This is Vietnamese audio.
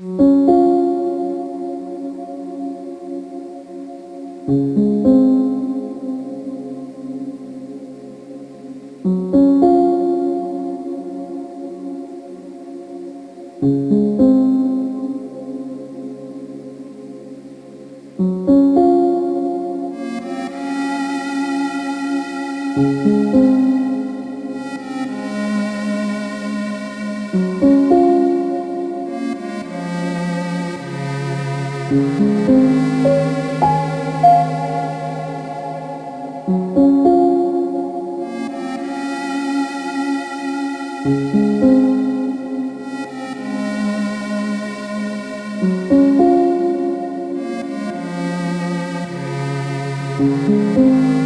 Thank mm -hmm. you. Música